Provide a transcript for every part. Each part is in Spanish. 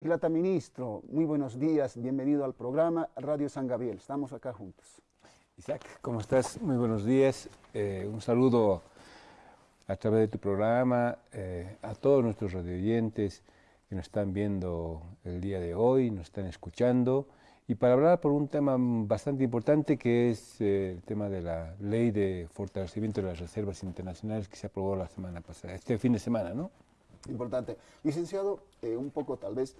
Plata Ministro, muy buenos días, bienvenido al programa Radio San Gabriel, estamos acá juntos. Isaac, ¿cómo estás? Muy buenos días, eh, un saludo a través de tu programa eh, a todos nuestros radioyentes que nos están viendo el día de hoy, nos están escuchando, y para hablar por un tema bastante importante que es eh, el tema de la ley de fortalecimiento de las reservas internacionales que se aprobó la semana pasada, este fin de semana, ¿no? Importante. Licenciado, eh, un poco tal vez,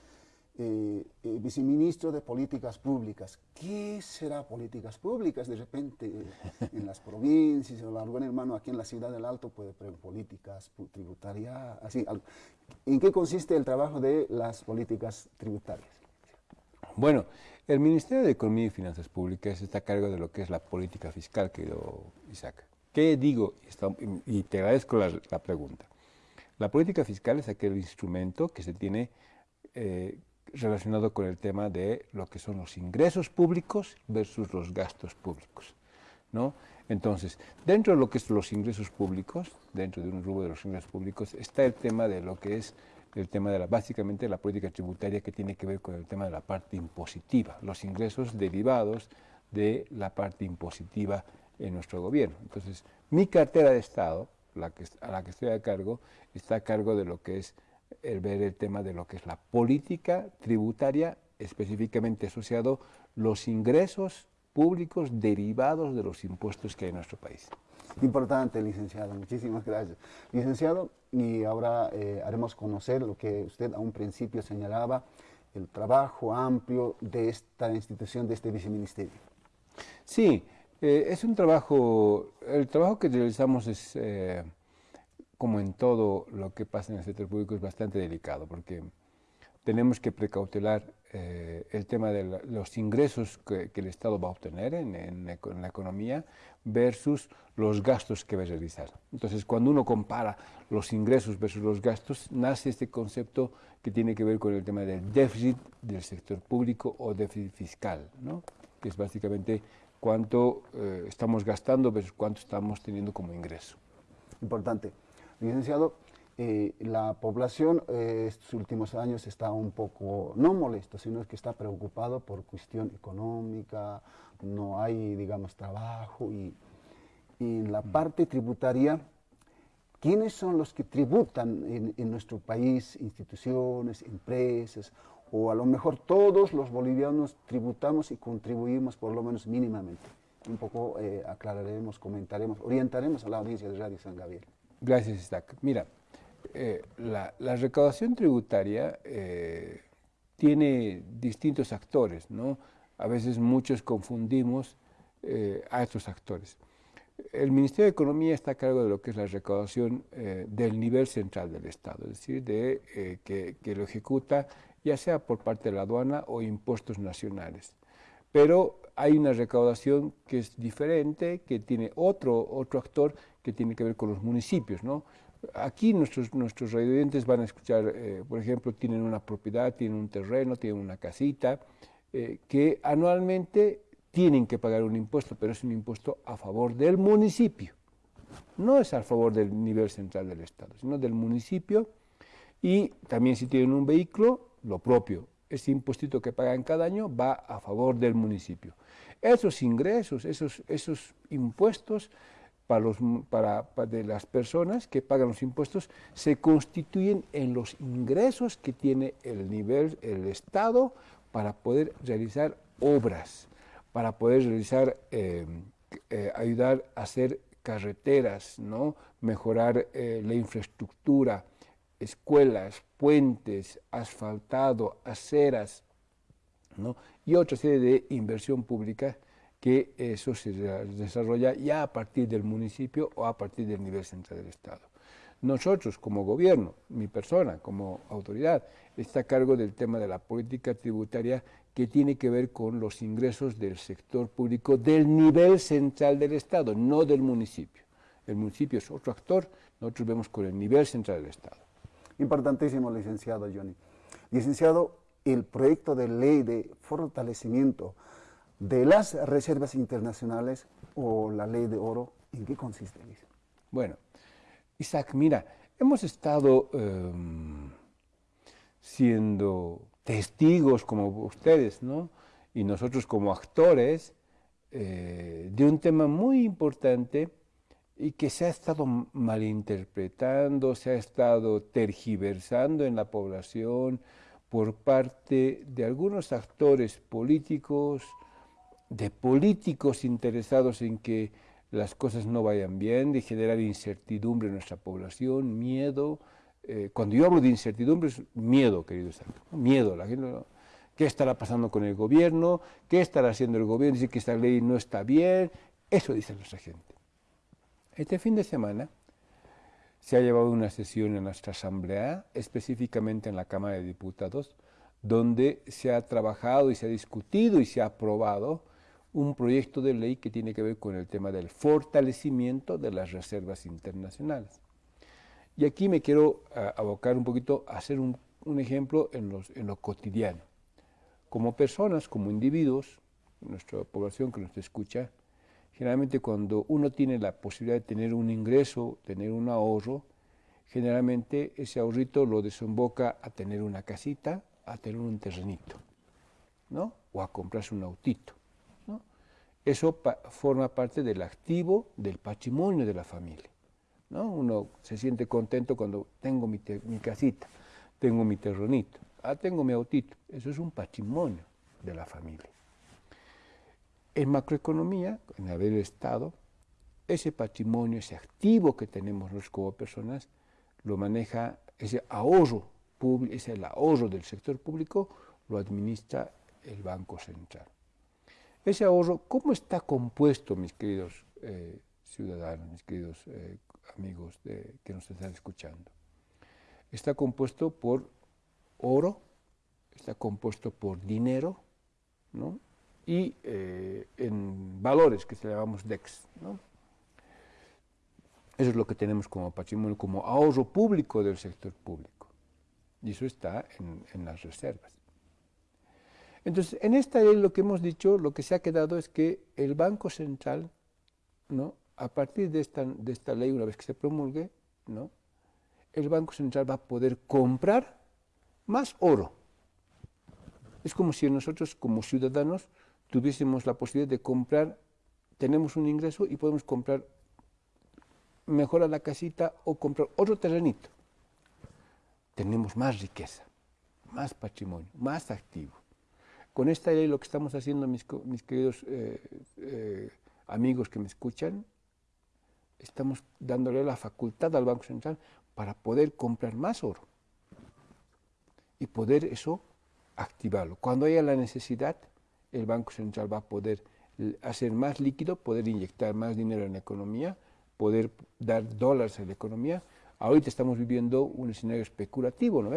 eh, viceministro de Políticas Públicas. ¿Qué será políticas públicas? De repente en las provincias, o algún hermano aquí en la ciudad del Alto puede preguntar políticas tributarias, así. ¿En qué consiste el trabajo de las políticas tributarias? Bueno, el Ministerio de Economía y Finanzas Públicas está a cargo de lo que es la política fiscal, querido Isaac. ¿Qué digo? Y te agradezco la pregunta. La política fiscal es aquel instrumento que se tiene eh, relacionado con el tema de lo que son los ingresos públicos versus los gastos públicos. ¿no? Entonces, dentro de lo que son los ingresos públicos, dentro de un rubro de los ingresos públicos, está el tema de lo que es el tema de la, básicamente la política tributaria que tiene que ver con el tema de la parte impositiva, los ingresos derivados de la parte impositiva en nuestro gobierno. Entonces, mi cartera de Estado, la que, a la que estoy a cargo, está a cargo de lo que es el ver el tema de lo que es la política tributaria, específicamente asociado los ingresos públicos derivados de los impuestos que hay en nuestro país. Importante, licenciado, muchísimas gracias. Licenciado, y ahora eh, haremos conocer lo que usted a un principio señalaba, el trabajo amplio de esta institución, de este viceministerio. Sí, eh, es un trabajo, el trabajo que realizamos es, eh, como en todo lo que pasa en el sector público, es bastante delicado, porque tenemos que precautelar eh, el tema de los ingresos que, el Estado va a obtener en, la economía versus los gastos que va a realizar. Entonces, cuando uno compara los ingresos versus los gastos, nace este concepto que tiene que ver con el tema del déficit del sector público o déficit fiscal, ¿no? que es básicamente cuánto eh, estamos gastando versus cuánto estamos teniendo como ingreso. Importante. Licenciado, eh, la población eh, estos últimos años está un poco, no molesto, sino que está preocupado por cuestión económica, no hay, digamos, trabajo y, y en la mm. parte tributaria, ¿quiénes son los que tributan en, en nuestro país? Instituciones, empresas, o a lo mejor todos los bolivianos tributamos y contribuimos por lo menos mínimamente. Un poco eh, aclararemos, comentaremos, orientaremos a la audiencia de Radio San Gabriel. Gracias, Isaac. Mira, eh, la, recaudación tributaria eh, tiene distintos actores, ¿no? A veces muchos confundimos a estos actores. El Ministerio de Economía está a cargo de lo que es la recaudación del nivel central del Estado, es decir, de, que, que, lo ejecuta ya sea por parte de la aduana o impuestos nacionales. Pero hay una recaudación que es diferente, que tiene otro, otro actor que tiene que ver con los municipios. ¿no? Aquí nuestros, nuestros radioyentes van a escuchar, eh, por ejemplo, tienen una propiedad, tienen un terreno, tienen una casita, eh, que anualmente tienen que pagar un impuesto, pero es un impuesto a favor del municipio. No es a favor del nivel central del Estado, sino del municipio. Y también si tienen un vehículo, lo propio. Ese impuestito que pagan cada año va a favor del municipio. Esos ingresos, esos, esos impuestos para, los, para, de las personas que pagan los impuestos se constituyen en los ingresos que tiene el nivel, el Estado para poder realizar obras, para poder realizar, eh, eh, ayudar a hacer carreteras, ¿no? mejorar eh, la infraestructura, escuelas, puentes, asfaltado, aceras, ¿no? y otra serie de inversión pública que eso se desarrolla ya a partir del municipio o a partir del nivel central del Estado. Nosotros como gobierno, mi persona como autoridad, está a cargo del tema de la política tributaria que tiene que ver con los ingresos del sector público del nivel central del Estado, no del municipio. El municipio es otro actor, nosotros vemos con el nivel central del Estado. Importantísimo, licenciado Johnny. Licenciado, el proyecto de ley de fortalecimiento de las reservas internacionales o la ley de oro, ¿en qué consiste? Bueno, Isaac, mira, hemos estado em, siendo testigos como ustedes, ¿no? Y nosotros como actores eh, de un tema muy importante y que se ha estado malinterpretando, se ha estado tergiversando en la población por parte de algunos actores políticos, de políticos interesados en que las cosas no vayan bien, de generar incertidumbre en nuestra población, miedo. Eh, cuando yo hablo de incertidumbre es miedo, querido Santo, miedo. La gente, ¿Qué estará pasando con el gobierno? ¿Qué estará haciendo el gobierno? Dice que esta ley no está bien. Eso dice nuestra gente. Este fin de semana se ha llevado una sesión en nuestra asamblea, específicamente en la Cámara de Diputados, donde se ha trabajado y se ha discutido y se ha aprobado un proyecto de ley que tiene que ver con el tema del fortalecimiento de las reservas internacionales. Y aquí me quiero ah, abocar un poquito a hacer un, ejemplo en, en, lo cotidiano. Como personas, como individuos, nuestra población que nos escucha, generalmente cuando uno tiene la posibilidad de tener un ingreso, tener un ahorro, generalmente ese ahorrito lo desemboca a tener una casita, a tener un terrenito, ¿no? O a comprarse un autito. Eso forma parte del activo, del patrimonio de la familia. ¿no? Uno se siente contento cuando tengo mi, casita, tengo mi terrenito, ah, tengo mi autito. Eso es un patrimonio de la familia. En macroeconomía, en el Estado, ese patrimonio, ese activo que tenemos nosotros como personas, lo maneja, ese ahorro, ese el ahorro del sector público, lo administra el Banco Central. Ese ahorro, ¿cómo está compuesto, mis queridos eh, ciudadanos, mis queridos eh, amigos que nos están escuchando? Está compuesto por oro, está compuesto por dinero, ¿no? Y eh, en valores que se llamamos DEX. Eso es lo que tenemos como patrimonio, como ahorro público del sector público. Y eso está en, en las reservas. Entonces, en esta ley lo que hemos dicho, lo que se ha quedado es que el Banco Central, ¿no? a partir de esta, de esta ley, una vez que se promulgue, ¿no? el Banco Central va a poder comprar más oro. Es como si nosotros como ciudadanos tuviésemos la posibilidad de comprar, tenemos un ingreso y podemos comprar, mejorar la casita o comprar otro terrenito. Tenemos más riqueza, más patrimonio, más activo. Con esta ley lo que estamos haciendo, mis, queridos eh, eh, amigos que me escuchan, estamos dándole la facultad al Banco Central para poder comprar más oro y poder eso activarlo. Cuando haya la necesidad, el Banco Central va a poder hacer más líquido, poder inyectar más dinero en la economía, poder dar dólares a la economía. Ahorita estamos viviendo un escenario especulativo, ¿no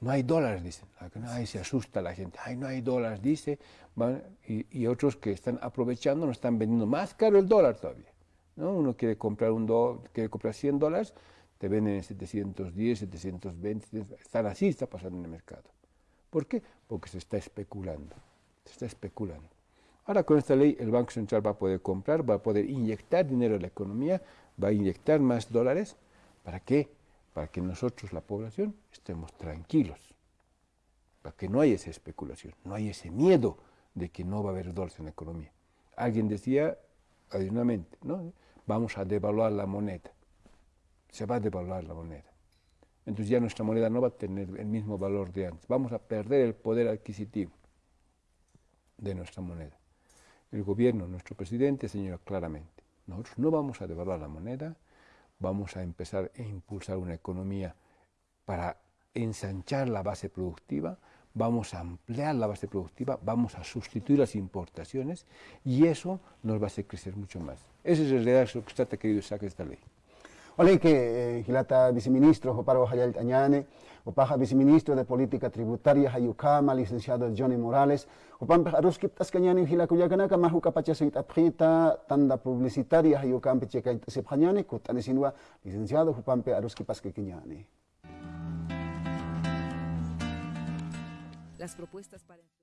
no hay dólares, dicen. Ay, se asusta la gente. Ay, no hay dólares, dice. y, otros que están aprovechando nos están vendiendo más caro el dólar todavía. ¿no? Uno quiere comprar, un quiere comprar 100 dólares, te venden en 710, 720. Están así, está pasando en el mercado. ¿Por qué? Porque se está especulando. Se está especulando. Ahora con esta ley el Banco Central va a poder comprar, va a poder inyectar dinero en la economía, va a inyectar más dólares. ¿Para qué? para que nosotros, la población, estemos tranquilos, para que no haya esa especulación, no haya ese miedo de que no va a haber dólares en la economía. Alguien decía, adicionalmente, ¿no? vamos a devaluar la moneda, se va a devaluar la moneda. Entonces ya nuestra moneda no va a tener el mismo valor de antes, vamos a perder el poder adquisitivo de nuestra moneda. El gobierno, nuestro presidente, señala claramente, nosotros no vamos a devaluar la moneda, vamos a empezar a impulsar una economía para ensanchar la base productiva, vamos a ampliar la base productiva, vamos a sustituir las importaciones y eso nos va a hacer crecer mucho más. Ese es el realidad que trata querido sacar esta ley. Que eh, Gilata viceministro Joparo Hayal Tañane, Opaja viceministro de Política Tributaria Hayukama, licenciado Johnny Morales, Opam Aruskip Tascañani Gilacuyacanaka, Majuca Pachasait Aprita, Tanda Publicitaria Hayukam Pecheca Sepjañani, Kutanesinua, licenciado Jupampe Aruskip Pasquequiñani. Las propuestas para...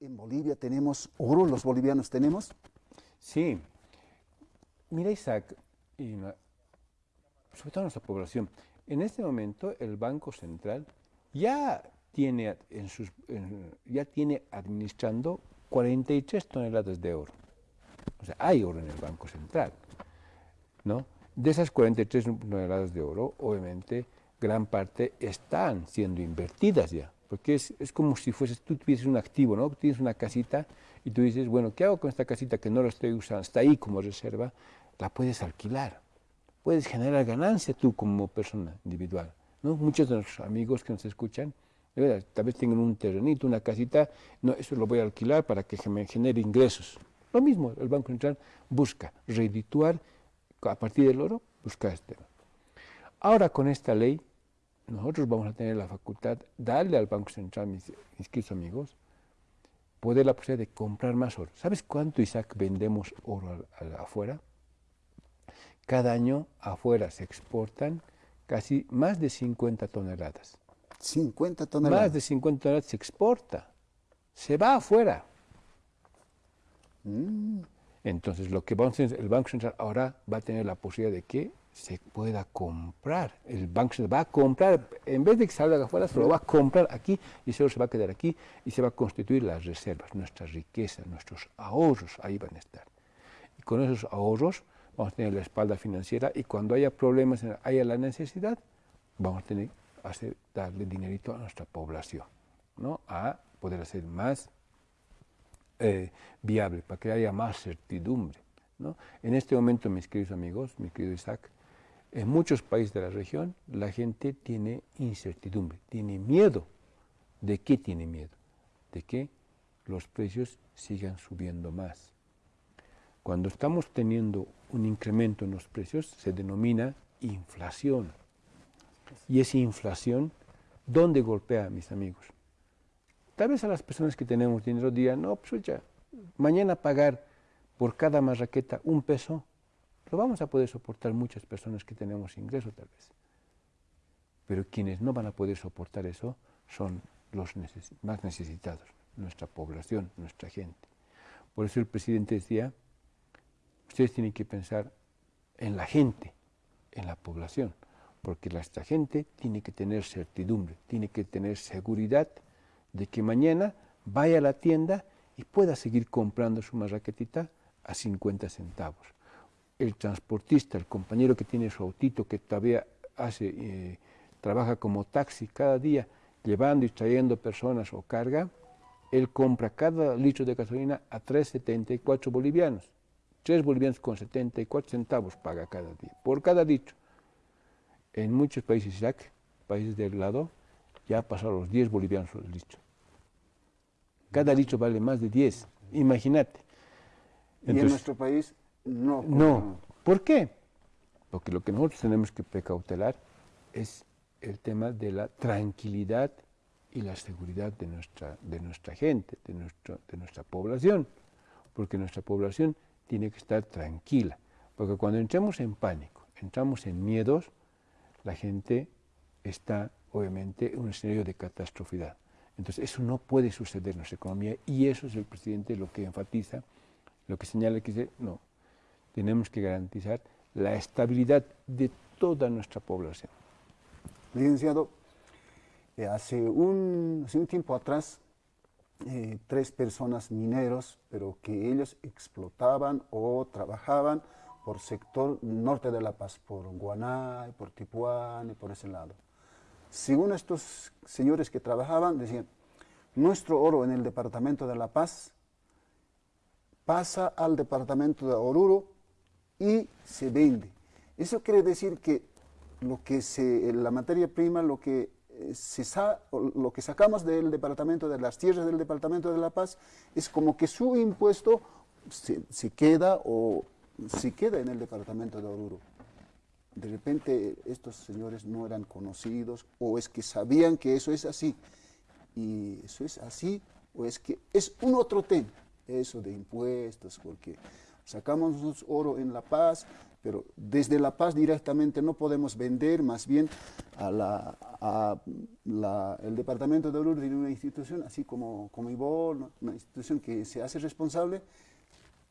¿En Bolivia tenemos oro? ¿Los bolivianos tenemos? Sí. Mira, Isaac, y sobre todo nuestra población, en este momento el Banco Central ya tiene, en sus, ya tiene administrando 43 toneladas de oro. O sea, hay oro en el Banco Central. ¿no? De esas 43 toneladas de oro, obviamente, gran parte están siendo invertidas ya. Porque es, como si fueses, tú tuvieses un activo, ¿no? Tienes una casita y tú dices, bueno, ¿qué hago con esta casita que no la estoy usando? Está ahí como reserva, la puedes alquilar. Puedes generar ganancia tú como persona individual. ¿no? Muchos de nuestros amigos que nos escuchan, tal vez tengan un terrenito, una casita, no, eso lo voy a alquilar para que me genere ingresos. Lo mismo, el Banco Central busca redituar a partir del oro, busca este. Ahora con esta ley, nosotros vamos a tener la facultad, darle al Banco Central, mis, queridos amigos, poder la posibilidad de comprar más oro. ¿Sabes cuánto, Isaac, vendemos oro afuera? Cada año afuera se exportan casi más de 50 toneladas. 50 toneladas. Más de 50 toneladas se exporta. Se va afuera. Mm. Entonces, lo que vamos a hacer, el Banco Central ahora va a tener la posibilidad de que se pueda comprar. El Banco Central va a comprar, en vez de que salga afuera, se lo va a comprar aquí y solo se va a quedar aquí y se va a constituir las reservas, nuestras riquezas, nuestros ahorros, ahí van a estar. Y con esos ahorros vamos a tener la espalda financiera y cuando haya problemas, haya la necesidad, vamos a tener hacer, darle dinerito a nuestra población, ¿no? a poder hacer más eh, viable, para que haya más certidumbre. ¿no? En este momento, mis queridos amigos, mi querido Isaac, en muchos países de la región la gente tiene incertidumbre, tiene miedo. ¿De qué tiene miedo? De que los precios sigan subiendo más. Cuando estamos teniendo un incremento en los precios se denomina inflación. Y esa inflación, ¿dónde golpea, mis amigos? Tal vez a las personas que tenemos dinero digan, no, pues ya, mañana pagar por cada marraqueta un peso, lo vamos a poder soportar muchas personas que tenemos ingresos tal vez. Pero quienes no van a poder soportar eso son los más necesitados, nuestra población, nuestra gente. Por eso el presidente decía, ustedes tienen que pensar en la gente, en la población, porque nuestra gente tiene que tener certidumbre, tiene que tener seguridad de que mañana vaya a la tienda y pueda seguir comprando su marraquetita a 50 centavos. El transportista, el compañero que tiene su autito, que todavía hace, eh, trabaja como taxi cada día, llevando y trayendo personas o carga, él compra cada litro de gasolina a 3,74 bolivianos. 3 bolivianos con 74 centavos paga cada día, por cada litro. En muchos países, Isaac, países del lado, ya ha pasado los 10 bolivianos el litro. Cada litro vale más de 10, imagínate. y en nuestro país no. No. ¿Por qué? Porque lo que nosotros tenemos que precautelar es el tema de la tranquilidad y la seguridad de nuestra, de nuestra gente, de, nuestro, de nuestra población. Porque nuestra población tiene que estar tranquila. Porque cuando entramos en pánico, entramos en miedos, la gente está obviamente en un escenario de catastrofidad. Entonces, eso no puede suceder en nuestra economía y eso es el presidente lo que enfatiza, lo que señala que dice, no, tenemos que garantizar la estabilidad de toda nuestra población. Licenciado, eh, hace, un, hace un tiempo atrás, eh, tres personas mineros, pero que ellos explotaban o trabajaban por sector norte de La Paz, por Guanay, por Tipuán por ese lado. Según estos señores que trabajaban, decían, nuestro oro en el departamento de La Paz pasa al departamento de Oruro y se vende. Eso quiere decir que lo que se, la materia prima, lo que, eh, se lo que sacamos del departamento, de las tierras del departamento de La Paz, es como que su impuesto se, se queda o se queda en el departamento de Oruro de repente estos señores no eran conocidos o es que sabían que eso es así. Y eso es así o es que es un otro tema, eso de impuestos, porque sacamos oro en La Paz, pero desde La Paz directamente no podemos vender, más bien a la, el Departamento de Oruro tiene una institución, así como, como IBOL, una institución que se hace responsable,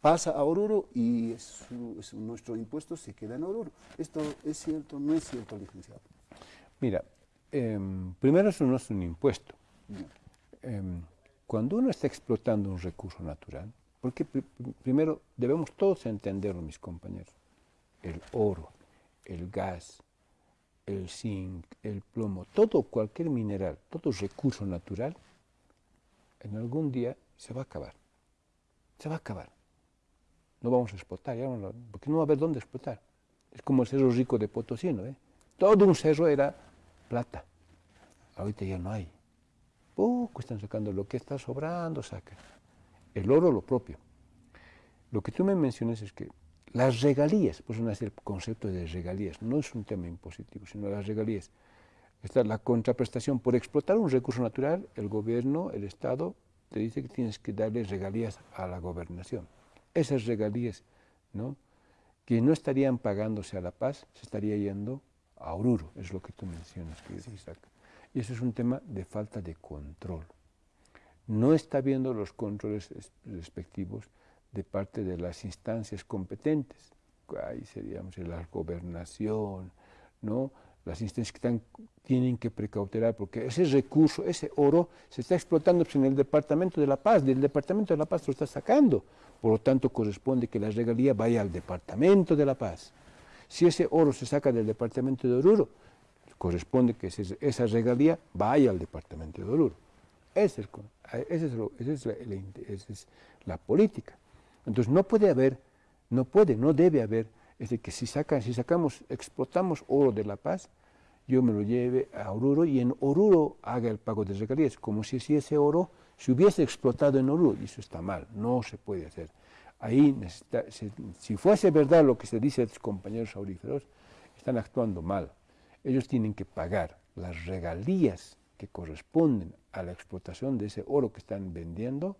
pasa a Oruro y nuestro impuesto se queda en Oruro. ¿Esto es cierto no es cierto, licenciado? Mira, em, primero eso no es un impuesto. Em, cuando uno está explotando un recurso natural, porque primero debemos todos entenderlo, mis compañeros, el oro, el gas, el zinc, el plomo, todo, cualquier mineral, todo recurso natural, en algún día se va a acabar. Se va a acabar. No vamos a explotar, ya porque no va a haber dónde explotar. Es como el cerro rico de Potosí, ¿no? ¿Eh? Todo un cerro era plata. Ahorita ya no hay. Poco están sacando, lo que está sobrando sacan. El oro lo propio. Lo que tú me mencionas es que las regalías, pues no es el concepto de regalías, no es un tema impositivo, sino las regalías. Esta la contraprestación. Por explotar un recurso natural, el gobierno, el Estado, te dice que tienes que darle regalías a la gobernación. Esas regalías, ¿no? que no estarían pagándose a La Paz, se estaría yendo a Oruro, es lo que tú mencionas, que Y eso es un tema de falta de control. No está viendo los controles respectivos de parte de las instancias competentes. Ahí seríamos la gobernación, ¿no? las instancias que tienen que precautelar, porque ese recurso, ese oro, se está explotando pues, en el Departamento de la Paz, del Departamento de la Paz lo está sacando, por lo tanto corresponde que la regalía vaya al Departamento de la Paz. Si ese oro se saca del Departamento de Oruro, corresponde que esa regalía vaya al Departamento de Oruro. Esa es la política. Entonces no puede haber, no puede, no debe haber, es decir, que si, sacan, si sacamos, explotamos oro de La Paz, yo me lo lleve a Oruro y en Oruro haga el pago de regalías, como si, ese oro se hubiese explotado en Oruro, y eso está mal, no se puede hacer. Ahí, si fuese verdad lo que se dice a los compañeros auríferos, están actuando mal. Ellos tienen que pagar las regalías corresponden a la explotación de ese oro que están vendiendo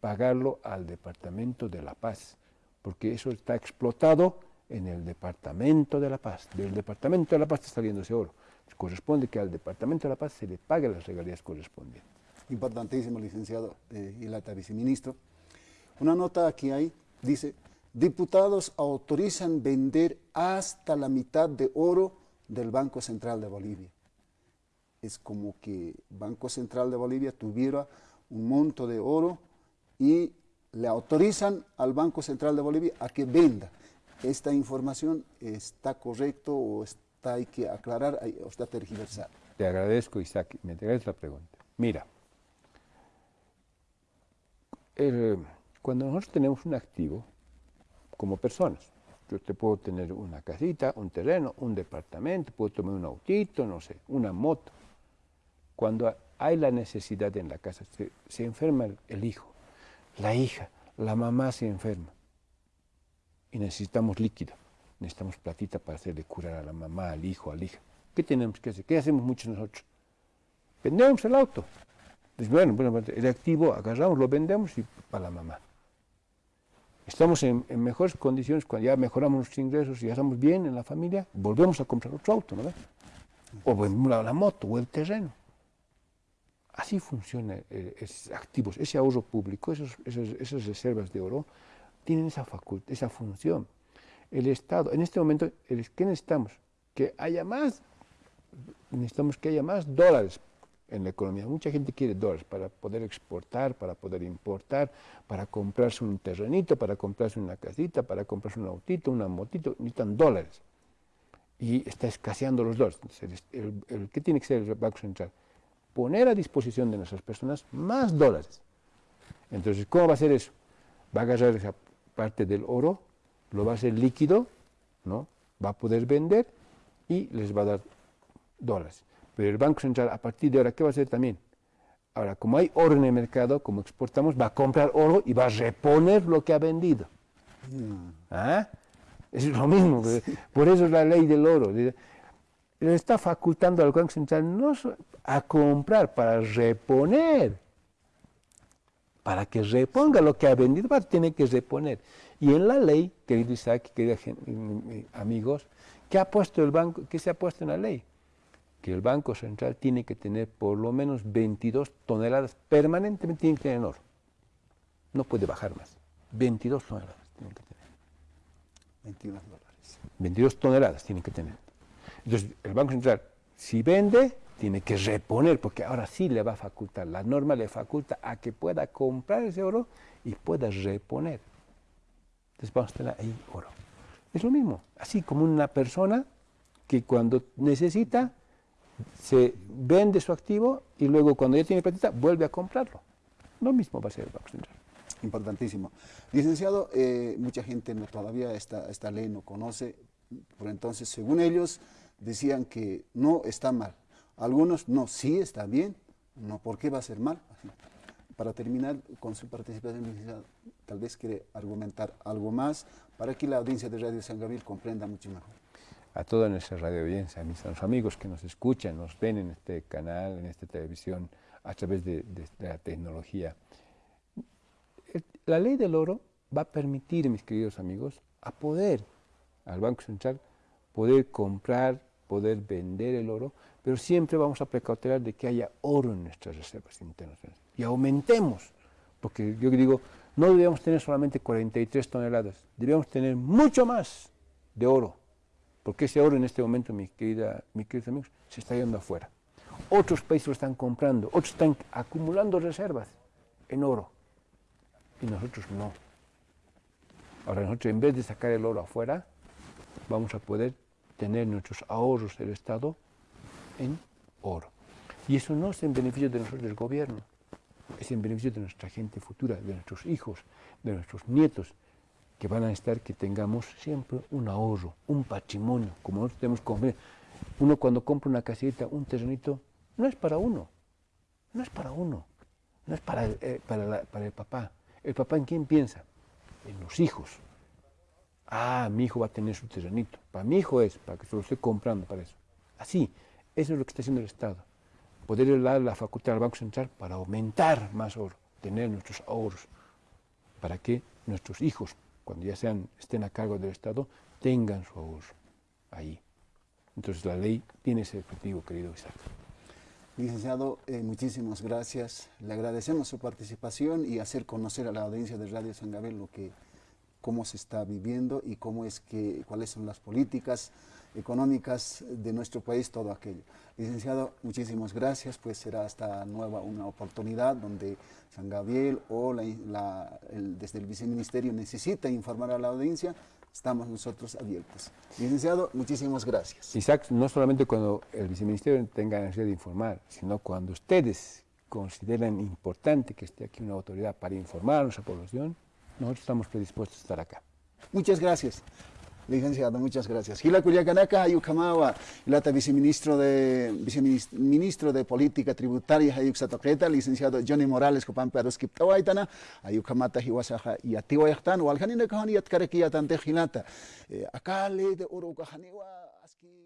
pagarlo al Departamento de la Paz, porque eso está explotado en el Departamento de la Paz. Del Departamento de la Paz está saliendo ese oro. Corresponde que al Departamento de la Paz se le pague las regalías correspondientes. Importantísimo, licenciado eh, la viceministro. Una nota aquí hay, dice, diputados autorizan vender hasta la mitad de oro del Banco Central de Bolivia. Es como que Banco Central de Bolivia tuviera un monto de oro y le autorizan al Banco Central de Bolivia a que venda. ¿Esta información está correcto o está, hay que aclarar o está tergiversada? Te agradezco, Isaac, me entregas la pregunta. Mira, cuando nosotros tenemos un activo, como personas, yo te puedo tener una casita, un terreno, un departamento, puedo tomar un autito, no sé, una moto. Cuando hay la necesidad en la casa, se, enferma el hijo, la hija, la mamá se enferma y necesitamos líquido, necesitamos platita para hacerle curar a la mamá, al hijo, al hija. ¿Qué tenemos que hacer? ¿Qué hacemos muchos nosotros? Vendemos el auto. bueno, el activo agarramos, lo vendemos y para la mamá. Estamos en, mejores condiciones cuando ya mejoramos nuestros ingresos y ya estamos bien en la familia, volvemos a comprar otro auto, ¿no? O vendemos la moto o el terreno. Así funciona eh, esos activos, ese ahorro público, esas reservas de oro, tienen esa, esa función. El Estado, en este momento, ¿qué necesitamos? Que haya más, necesitamos que haya más dólares en la economía. Mucha gente quiere dólares para poder exportar, para poder importar, para comprarse un terrenito, para comprarse una casita, para comprarse un autito, una motito, necesitan dólares. Y está escaseando los dólares. ¿Qué tiene que ser el Banco Central? Poner a disposición de nuestras personas más dólares. Entonces, ¿cómo va a ser eso? Va a agarrar esa parte del oro, lo va a hacer líquido, ¿no? va a poder vender y les va a dar dólares. Pero el Banco Central, a partir de ahora, ¿qué va a hacer también? Ahora, como hay oro en el mercado, como exportamos, va a comprar oro y va a reponer lo que ha vendido. Mm. ¿Ah? Es lo mismo, por eso es la ley del oro. Le está facultando al Banco Central no a comprar, para reponer. para que reponga lo que ha vendido, tiene que reponer. Y en la ley, querido Isaac, queridos amigos, ¿qué, ha puesto el banco, ¿qué se ha puesto en la ley? Que el Banco Central tiene que tener por lo menos 22 toneladas, permanentemente tiene que tener en oro. No puede bajar más. 22 toneladas tiene que tener. 22 dólares. 22 toneladas tiene que tener. Entonces, el Banco Central, si vende, tiene que reponer, porque ahora sí le va a facultar, la norma le faculta a que pueda comprar ese oro y pueda reponer. Entonces vamos a tener ahí oro. Es lo mismo, así como una persona que cuando necesita, se vende su activo y luego cuando ya tiene platita, vuelve a comprarlo. Lo mismo va a ser el Banco Central. Importantísimo. Licenciado, eh, mucha gente no, todavía esta, esta ley no conoce, por entonces, según ellos, decían que no está mal, algunos no, sí está bien, no, ¿por qué va a ser mal? Para terminar con su participación, tal vez quiere argumentar algo más para que la audiencia de Radio San Gabriel comprenda mucho mejor. A toda nuestra radio audiencia, a mis amigos que nos escuchan, nos ven en este canal, en esta televisión, a través de, la tecnología. La ley del oro va a permitir, mis queridos amigos, a poder, al Banco Central, poder comprar, poder vender el oro, pero siempre vamos a precautelar de que haya oro en nuestras reservas internacionales y aumentemos, porque yo digo, no debemos tener solamente 43 toneladas, debemos tener mucho más de oro, porque ese oro en este momento, mis, querida, mis queridos amigos, se está yendo afuera. Otros países lo están comprando, otros están acumulando reservas en oro, y nosotros no. Ahora nosotros en vez de sacar el oro afuera, vamos a poder tener nuestros ahorros del Estado en oro. Y eso no es en beneficio de nosotros del gobierno, es en beneficio de nuestra gente futura, de nuestros hijos, de nuestros nietos, que van a estar que tengamos siempre un ahorro, un patrimonio, como nosotros tenemos que Uno cuando compra una casita, un terrenito, no es para uno, no es para uno, no es para eh, para, para el papá. ¿El papá en quién piensa? En los hijos. Ah, mi hijo va a tener su terrenito. Para mi hijo es, para que se lo esté comprando para eso. Así, eso es lo que está haciendo el Estado. Poder dar la facultad al Banco Central para aumentar más oro, tener nuestros ahorros, para que nuestros hijos, cuando ya sean, estén a cargo del Estado, tengan su ahorro ahí. Entonces la ley tiene ese objetivo, querido Isaac. Licenciado, eh, muchísimas gracias. Le agradecemos su participación y hacer conocer a la audiencia de Radio San Gabriel lo que, cómo se está viviendo y cómo es que, cuáles son las políticas económicas de nuestro país, todo aquello. Licenciado, muchísimas gracias, pues será hasta nueva una oportunidad donde San Gabriel o desde el viceministerio necesita informar a la audiencia, estamos nosotros abiertos. Licenciado, muchísimas gracias. Isaac, no solamente cuando el viceministerio tenga necesidad de informar, sino cuando ustedes consideren importante que esté aquí una autoridad para informar a nuestra población, nosotros estamos predispuestos a estar acá. Muchas gracias. Licenciado, muchas gracias. Hila Culiacanaka, Ayucamawa, Ilata viceministro de, viceministro de Política Tributaria, Ayuxatoqueta, licenciado Johnny Morales, Copan Peroskip Tawaitana, Ayucamata, Hiwasaja, y Atiwayatan, Walhanina Kahani, Yatkarekia, Tante Hilata. Eh, acá de Oro Aski.